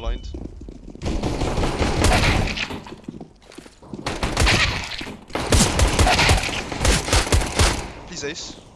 blind. Please ace.